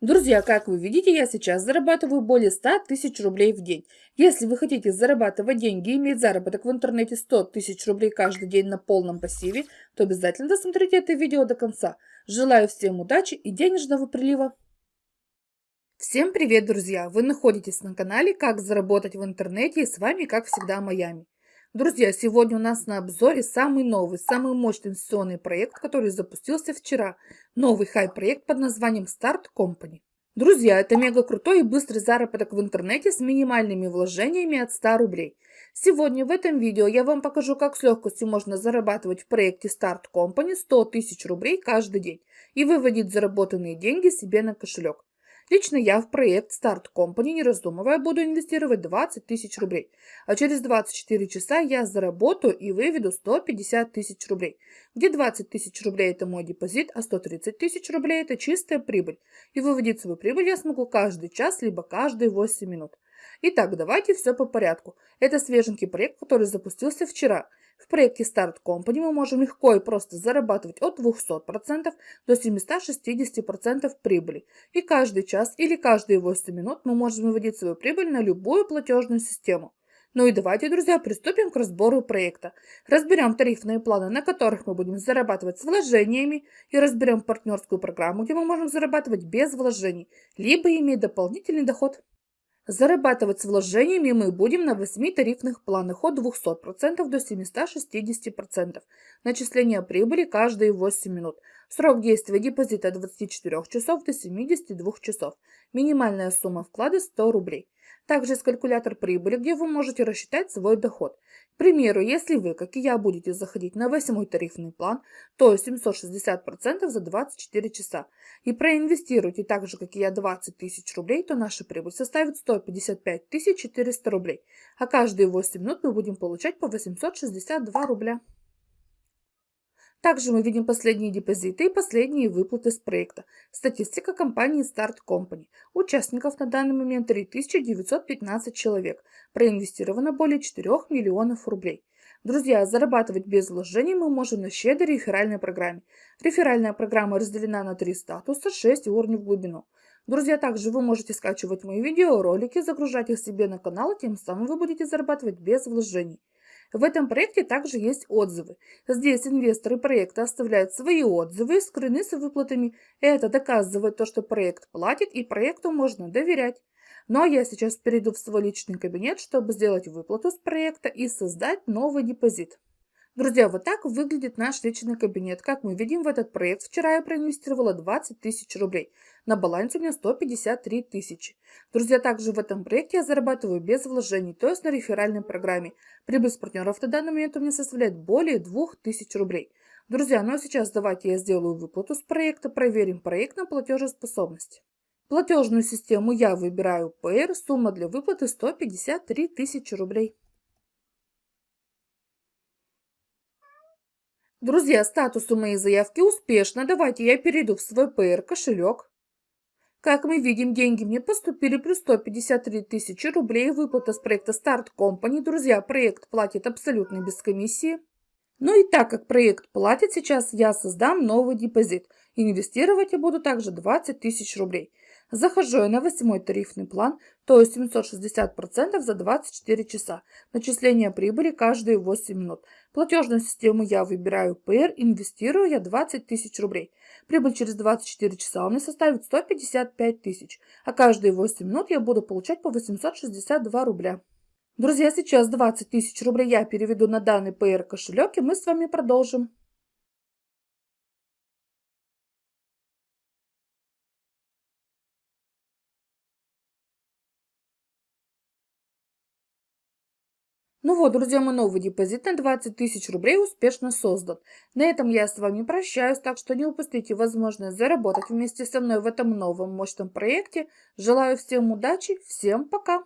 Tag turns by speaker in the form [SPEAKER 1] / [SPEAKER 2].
[SPEAKER 1] Друзья, как вы видите, я сейчас зарабатываю более 100 тысяч рублей в день. Если вы хотите зарабатывать деньги и иметь заработок в интернете 100 тысяч рублей каждый день на полном пассиве, то обязательно досмотрите это видео до конца. Желаю всем удачи и денежного прилива. Всем привет, друзья! Вы находитесь на канале «Как заработать в интернете» и с вами, как всегда, Майами. Друзья, сегодня у нас на обзоре самый новый, самый мощный инвестиционный проект, который запустился вчера. Новый хай-проект под названием Start Company. Друзья, это мега крутой и быстрый заработок в интернете с минимальными вложениями от 100 рублей. Сегодня в этом видео я вам покажу, как с легкостью можно зарабатывать в проекте Start Company 100 тысяч рублей каждый день и выводить заработанные деньги себе на кошелек. Лично я в проект Start Company, не раздумывая, буду инвестировать 20 тысяч рублей. А через 24 часа я заработаю и выведу 150 тысяч рублей. Где 20 тысяч рублей это мой депозит, а 130 тысяч рублей это чистая прибыль. И выводить свою прибыль я смогу каждый час, либо каждые 8 минут. Итак, давайте все по порядку. Это свеженький проект, который запустился вчера. В проекте Start Company мы можем легко и просто зарабатывать от 200% до 760% прибыли. И каждый час или каждые 8 минут мы можем выводить свою прибыль на любую платежную систему. Ну и давайте, друзья, приступим к разбору проекта. Разберем тарифные планы, на которых мы будем зарабатывать с вложениями, и разберем партнерскую программу, где мы можем зарабатывать без вложений, либо иметь дополнительный доход. Зарабатывать с вложениями мы будем на 8 тарифных планах от 200% до 760%. Начисление прибыли каждые 8 минут. Срок действия депозита от 24 часов до 72 часов. Минимальная сумма вклада 100 рублей. Также есть калькулятор прибыли, где вы можете рассчитать свой доход. К примеру, если вы, как и я, будете заходить на восьмой тарифный план, то 760% за 24 часа. И проинвестируете так же, как и я, 20 тысяч рублей, то наша прибыль составит 155 400 рублей. А каждые 8 минут мы будем получать по 862 рубля. Также мы видим последние депозиты и последние выплаты с проекта. Статистика компании Start Company. Участников на данный момент 3915 человек. Проинвестировано более 4 миллионов рублей. Друзья, зарабатывать без вложений мы можем на щедрой реферальной программе. Реферальная программа разделена на три статуса, 6 уровней в глубину. Друзья, также вы можете скачивать мои видеоролики, загружать их себе на канал, тем самым вы будете зарабатывать без вложений. В этом проекте также есть отзывы. Здесь инвесторы проекта оставляют свои отзывы, скрыны с выплатами. Это доказывает то, что проект платит и проекту можно доверять. Ну а я сейчас перейду в свой личный кабинет, чтобы сделать выплату с проекта и создать новый депозит. Друзья, вот так выглядит наш личный кабинет. Как мы видим, в этот проект вчера я проинвестировала 20 тысяч рублей. На балансе у меня 153 тысячи. Друзья, также в этом проекте я зарабатываю без вложений, то есть на реферальной программе. Прибыль с партнеров на данный момент у меня составляет более 2000 рублей. Друзья, ну а сейчас давайте я сделаю выплату с проекта, проверим проект на платежеспособность. Платежную систему я выбираю PR, сумма для выплаты 153 тысячи рублей. Друзья, статус у моей заявки успешно. Давайте я перейду в свой PR кошелек. Как мы видим, деньги мне поступили плюс 153 тысячи рублей. Выплата с проекта Start Company. Друзья, проект платит абсолютно без комиссии. Ну и так как проект платит, сейчас я создам новый депозит. Инвестировать я буду также 20 тысяч рублей. Захожу я на восьмой тарифный план, то есть 760% за 24 часа. Начисление прибыли каждые 8 минут. Платежную систему я выбираю PR, инвестирую я 20 тысяч рублей. Прибыль через 24 часа у меня составит 155 тысяч, а каждые 8 минут я буду получать по 862 рубля. Друзья, сейчас 20 тысяч рублей я переведу на данный PR кошелек, и мы с вами продолжим. Ну вот, друзья, мой новый депозит на 20 тысяч рублей успешно создан. На этом я с вами прощаюсь, так что не упустите возможность заработать вместе со мной в этом новом мощном проекте. Желаю всем удачи, всем пока!